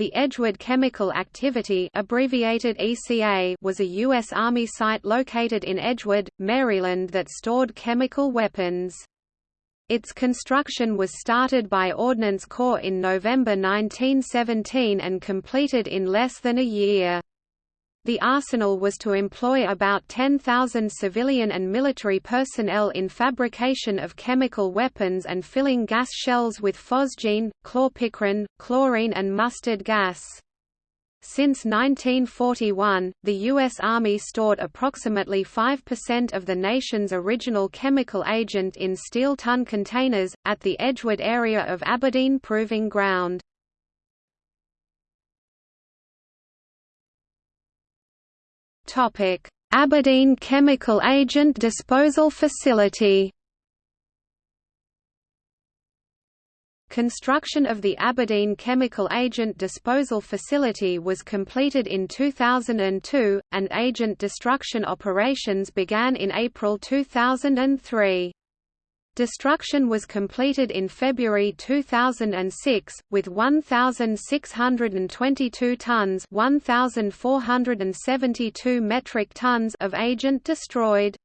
The Edgewood Chemical Activity abbreviated ECA was a U.S. Army site located in Edgewood, Maryland that stored chemical weapons. Its construction was started by Ordnance Corps in November 1917 and completed in less than a year. The arsenal was to employ about 10,000 civilian and military personnel in fabrication of chemical weapons and filling gas shells with phosgene, chlorpicrin, chlorine and mustard gas. Since 1941, the U.S. Army stored approximately 5% of the nation's original chemical agent in steel ton containers, at the Edgewood area of Aberdeen Proving Ground. Aberdeen Chemical Agent Disposal Facility. Construction of the Aberdeen Chemical Agent Disposal Facility was completed in 2002, and agent destruction operations began in April 2003. Destruction was completed in February 2006, with 1,622 tons 1,472 metric tons of agent destroyed.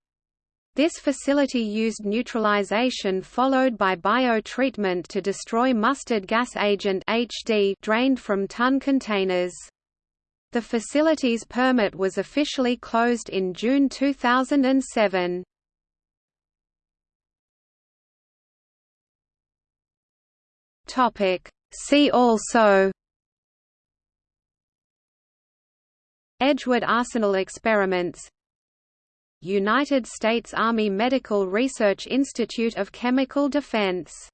This facility used neutralization followed by bio-treatment to destroy mustard gas agent HD drained from ton containers. The facility's permit was officially closed in June 2007. Topic. See also Edgewood Arsenal experiments United States Army Medical Research Institute of Chemical Defense